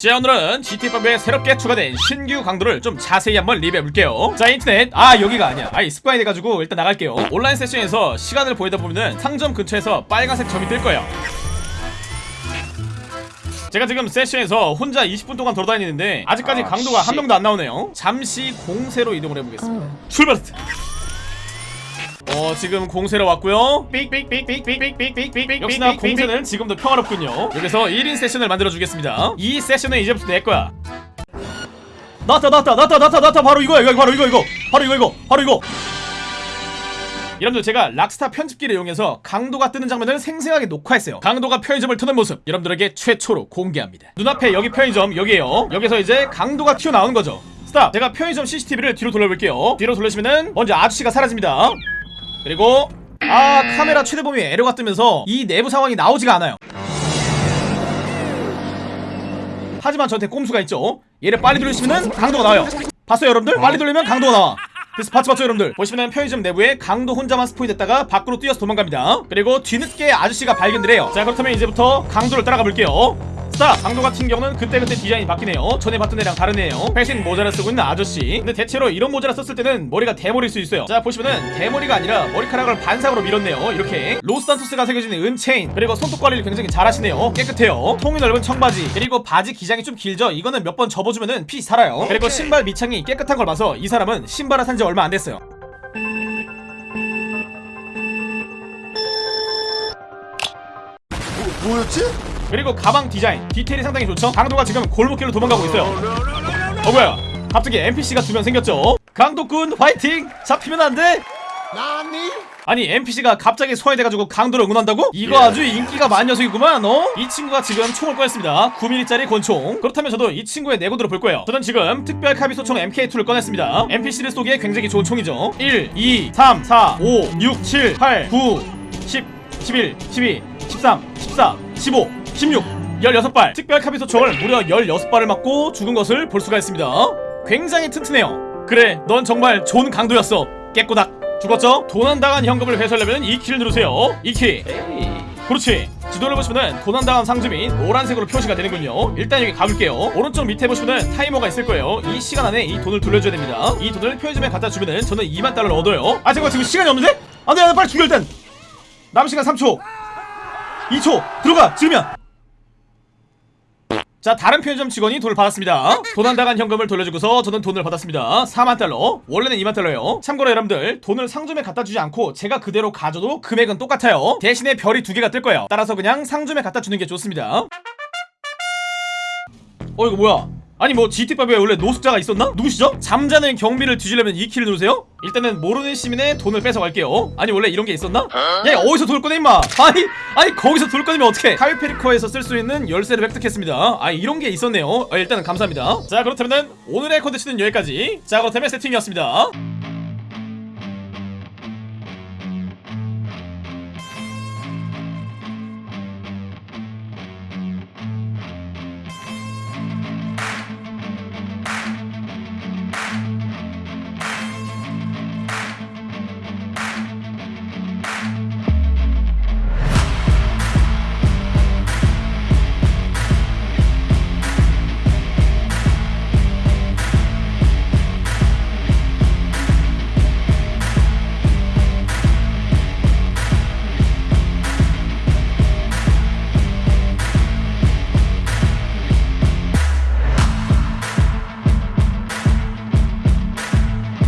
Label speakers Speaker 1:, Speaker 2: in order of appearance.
Speaker 1: 자 오늘은 GT5에 새롭게 추가된 신규 강도를 좀 자세히 한번 리뷰해볼게요. 자 인터넷. 아 여기가 아니야. 아이 습관이 돼가지고 일단 나갈게요. 온라인 세션에서 시간을 보이다 보면은 상점 근처에서 빨간색 점이 뜰 거예요. 제가 지금 세션에서 혼자 20분 동안 돌아다니는데 아직까지
Speaker 2: 아,
Speaker 1: 강도가 한
Speaker 2: 씨.
Speaker 1: 명도 안 나오네요. 잠시 공세로 이동을 해보겠습니다. 출발 어 지금 공세로 왔고요 역시나 공세는 지금도 평화롭군요 여기서 1인 세션을 만들어주겠습니다 이 세션은 이제부터 내거야 나왔다 나왔다 나왔다 나왔다 나왔다 바로 이거야 이거 바로 이거 이거 바로 이거 이거 바로 이거 여러분들 제가 락스타 편집기를 이용해서 강도가 터는 장면을 생생하게 녹화했어요 강도가 편의점을 터는 모습 여러분들에게 최초로 공개합니다 눈앞에 여기 편의점 여기에요 여기서 이제 강도가 튀어나온 거죠 stop 제가 편의점 CCTV를 뒤로 돌려볼게요 뒤로 돌리시면은 먼저 아저씨가 사라집니다 그리고 아 카메라 최대 범위 에러가 뜨면서 이 내부 상황이 나오지가 않아요. 하지만 저한테 꼼수가 있죠. 얘를 빨리 돌리시면은 강도가 나와요. 봤어요 여러분들? 빨리 돌리면 강도가 나와. 그래서 봤죠 봤죠 여러분들? 보시면은 편의점 내부에 강도 혼자만 spawn이 됐다가 밖으로 뛰어서 도망갑니다. 그리고 뒤늦게 아저씨가 발견을 해요. 자 그렇다면 이제부터 강도를 따라가 볼게요 stop! 강도 같은 경우는 그때그때 디자인이 바뀌네요. 전에 봤던 애랑 다른 애예요. 패션 모자를 쓰고 있는 아저씨. 근데 대체로 이런 모자를 썼을 때는 머리가 대머리일 수 있어요. 자 보시면은 대머리가 아니라 머리카락을 반삭으로 밀었네요. 이렇게. 로스산토스가 새겨진 은체인. 그리고 손톱 관리를 굉장히 잘하시네요. 깨끗해요. 통이 넓은 청바지. 그리고 바지 기장이 좀 길죠? 이거는 몇 번 접어주면은 fit 살아요. 그리고 신발 밑창이 깨끗한 걸 봐서 이 사람은 신발을 산 지 얼마 안 됐어요.
Speaker 2: 뭐, 뭐였지?
Speaker 1: 그리고 가방 디자인. 디테일이 상당히 좋죠? 강도가 지금 골목길로 도망가고 있어요. 어 뭐야? 갑자기 NPC가 두 명 생겼죠? 강도꾼 화이팅! 잡히면 안돼? 아니 NPC가 갑자기 소환돼가지고 강도를 응원한다고? 이거
Speaker 2: 예.
Speaker 1: 아주 인기가 많은 녀석이구만 어? 이 친구가 지금 총을 꺼냈습니다. 9mm짜리 권총. 그렇다면 저도 이 친구의 내구도를 볼 거예요. 저는 지금 특별 카비소총 MK2를 꺼냈습니다. NPC를 쏘기에 굉장히 좋은 총이죠. 1, 2, 3, 4, 5, 6, 7, 8, 9, 10, 11, 12, 13, 14, 15, 16 16발. 특별 카비소총을 무려 16발을 맞고 죽은 것을 볼 수가 있습니다. 굉장히 튼튼해요. 그래 넌 정말 좋은 강도였어. 깨꼬닥. 죽었죠? 도난당한 현금을 회수하려면 2키를 누르세요. 2키. 그렇지. 지도를 보시면은 도난당한 상점이 노란색으로 표시가 되는군요. 일단 여기 가볼게요. 오른쪽 밑에 보시면은 타이머가 있을 거예요. 이 시간 안에 이 돈을 돌려줘야 됩니다. 이 돈을 편의점에 갖다 주면은 저는 2만 달러를 얻어요. 아 잠깐 지금 시간이 없는데? 안돼 안돼 빨리 죽여 일단 남은 시간 3초 2초. 들어가 지르면 자 다른 편의점 직원이 돈을 받았습니다. 도난 당한 현금을 돌려주고서 저는 돈을 받았습니다. 4만 달러. 원래는 2만 달러예요. 참고로 여러분들 돈을 상점에 갖다 주지 않고 제가 그대로 가져도 금액은 똑같아요. 대신에 별이 두 개가 뜰 거예요. 따라서 그냥 상점에 갖다 주는 게 좋습니다. 어 이거 뭐야 아니 뭐 GT5에 원래 노숙자가 있었나? 누구시죠? 잠자는 경비를 뒤지려면 2키를 누르세요? 일단은 모르는 시민의 돈을 뺏어갈게요 아니 원래 이런 게 있었나? 야 어디서 꺼내 임마 아니 아니 거기서 돈을 꺼내면 어떡해 카이페리커에서 쓸 수 있는 열쇠를 획득했습니다 아 이런 게 있었네요 어, 일단은 감사합니다 자 그렇다면 오늘의 컨텐츠는 여기까지 자 그렇다면 세팅이었습니다